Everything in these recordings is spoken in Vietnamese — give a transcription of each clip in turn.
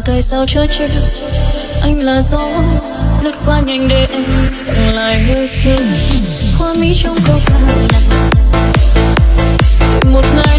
là cây sao chưa chứ anh là gió, lướt qua nhanh để em tặng lại hơi sương hoa mỹ trong câu ca. Một ngày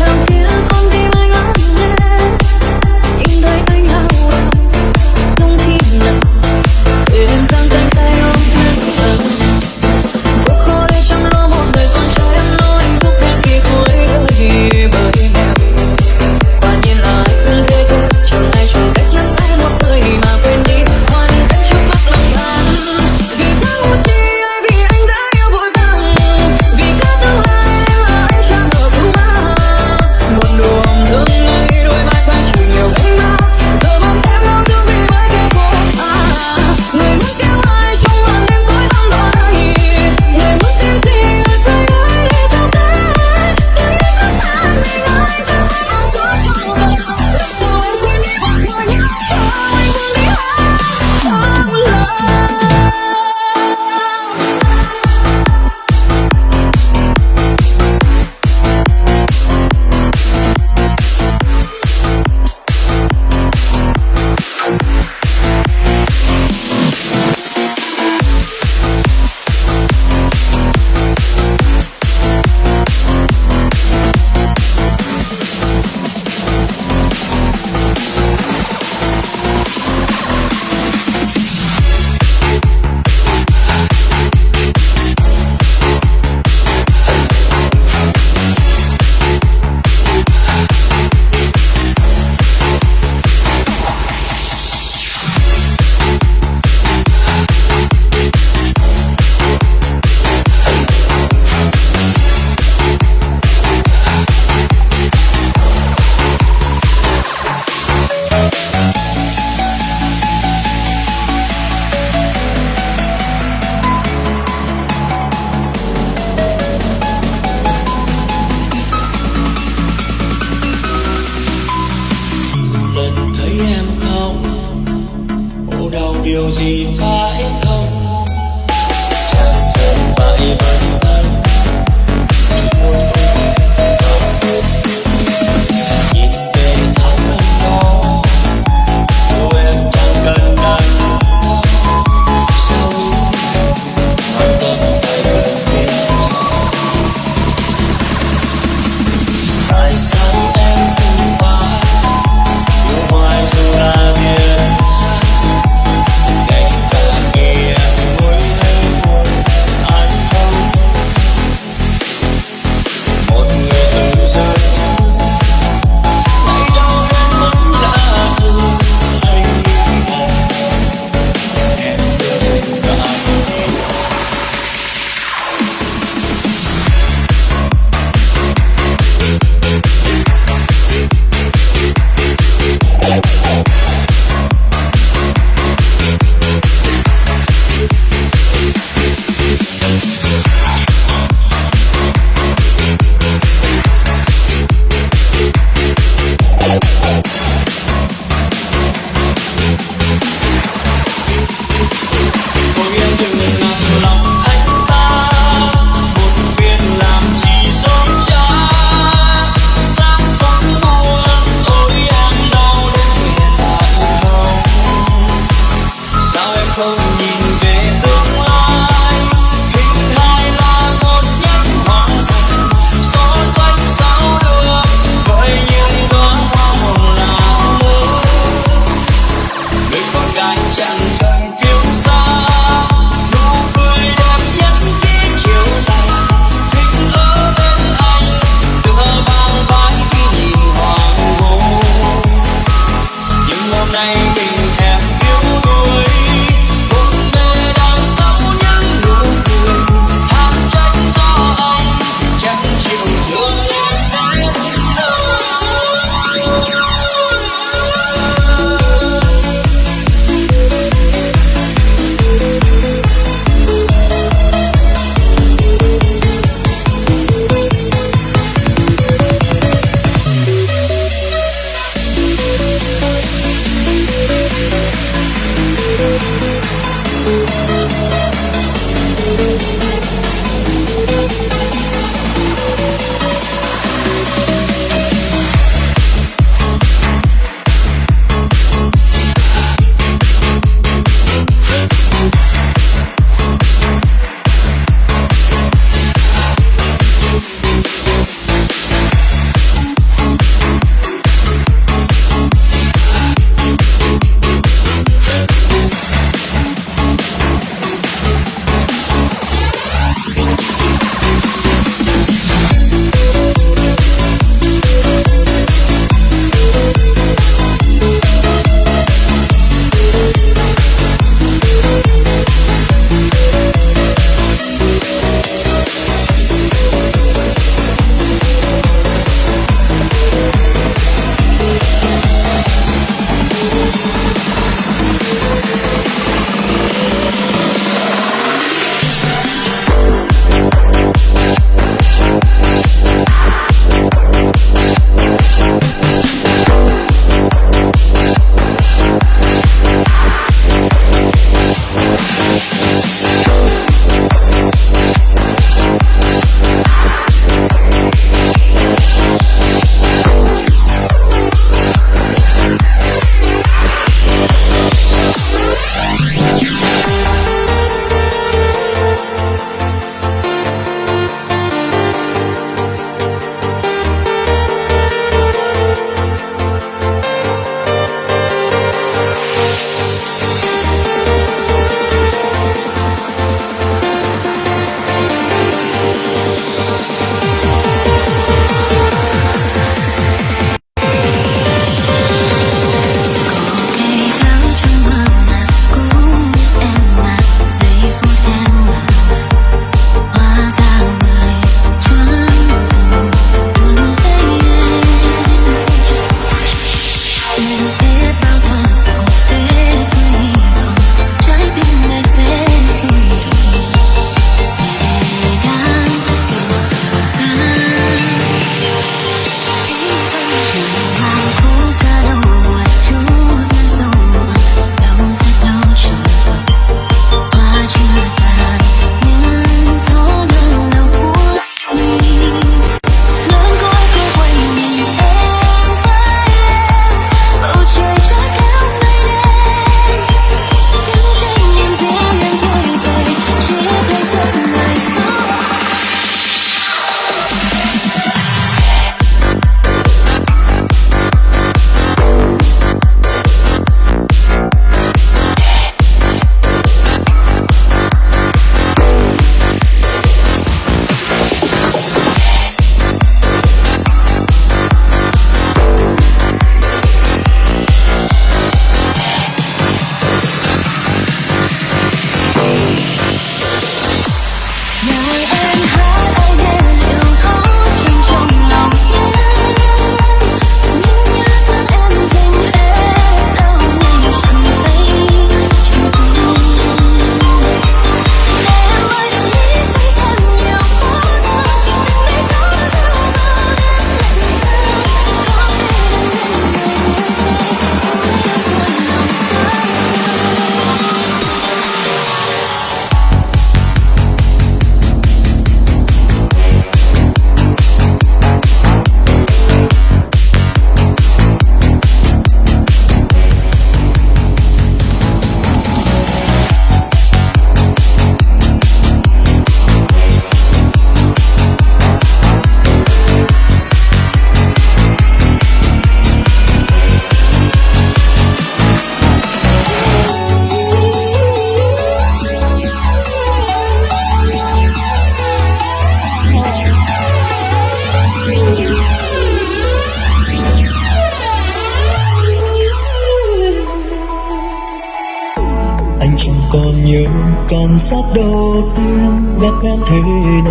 khoảnh khắc đầu tiên gặp em thế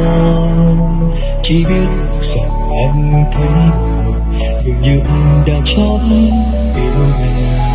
nào? Chỉ biết rằng anh thấy buồn, dường như anh đã chót yêu em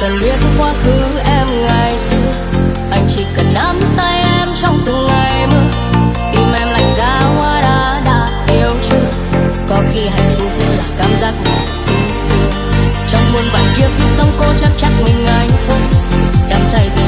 cần biết quá khứ em ngày xưa. Anh chỉ cần nắm tay em trong từng ngày mưa tim em lạnh giá hoa đã đã yêu chưa? Có khi hạnh phúc là cảm giác mình xin thương. Trong muôn vạn kiếp, sống cô chắc chắc mình anh thôi. Đắm say vì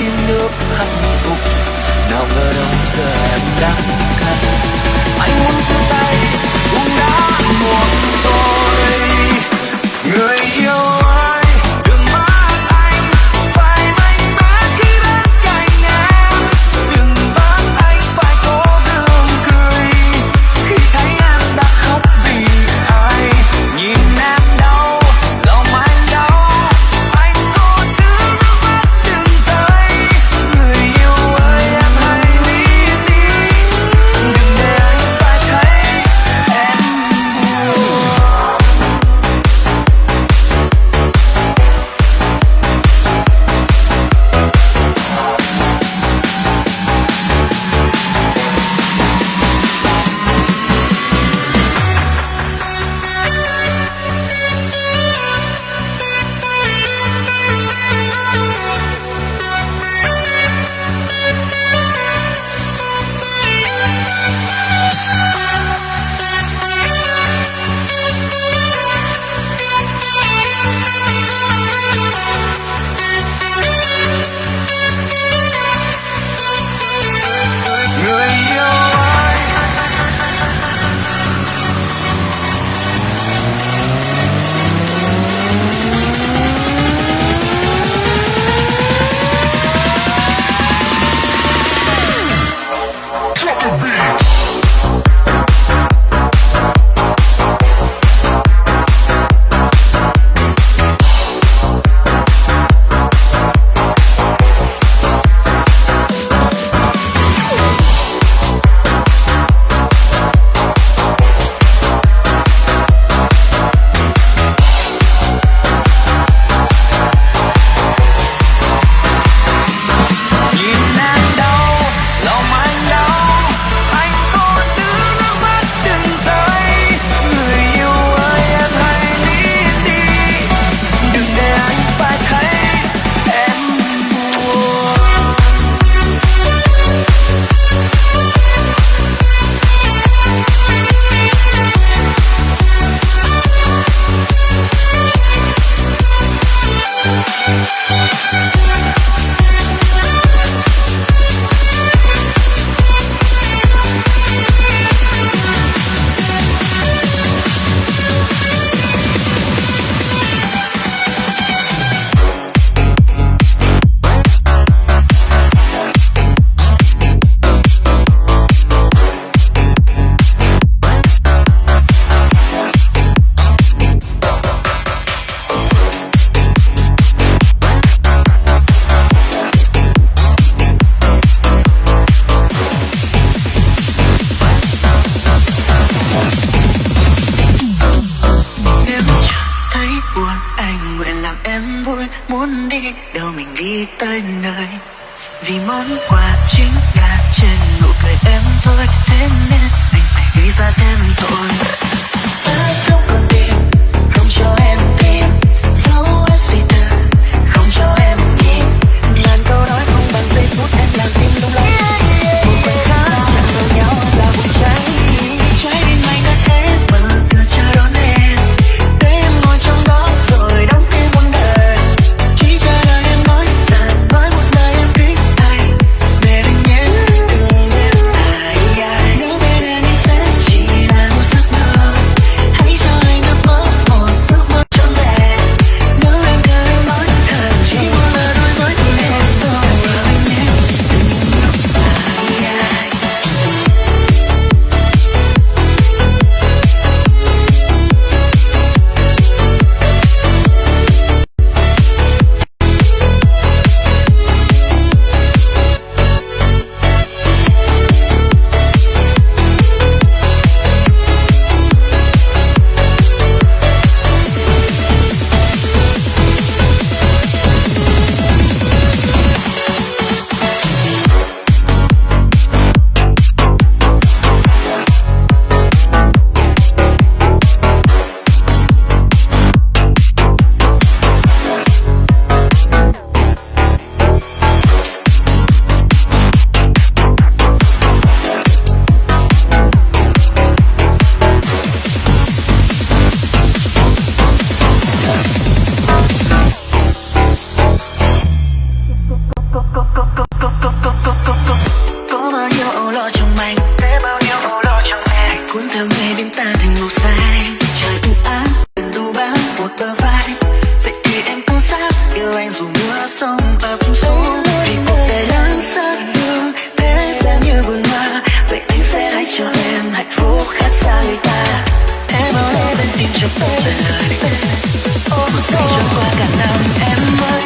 yêu nước hạnh phúc. Nào ngờ đông giờ em đang khăn anh muốn giơ tay. tới nơi. Vì món quà chính là trên nụ cười em thôi. Thế nên anh phải gây ra thêm thôi Ta không còn tìm không cho em yêu anh dù mưa sông ập xuống vì cuộc đời đang sát đường thế gian như vườn hoa vậy anh sẽ hãy cho em hạnh phúc khác xa người ta em ở đây bên tim trong bầu trời ôm sẽ cho qua cả năm em ơi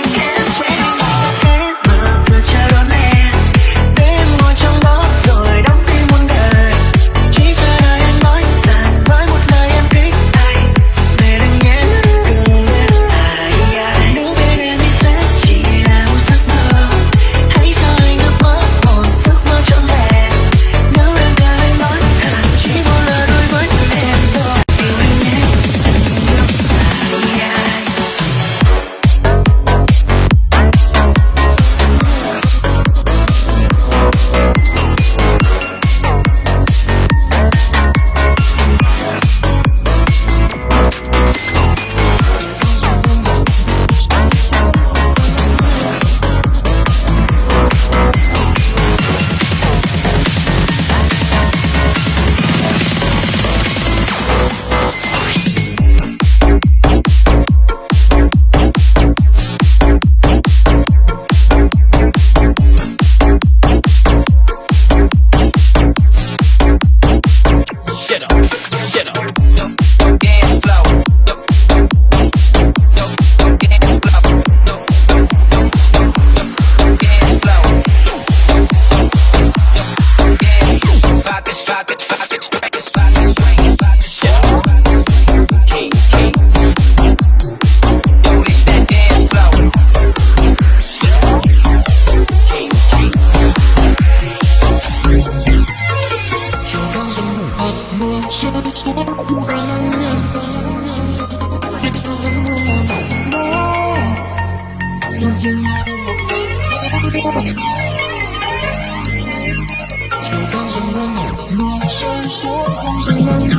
说谎是能力。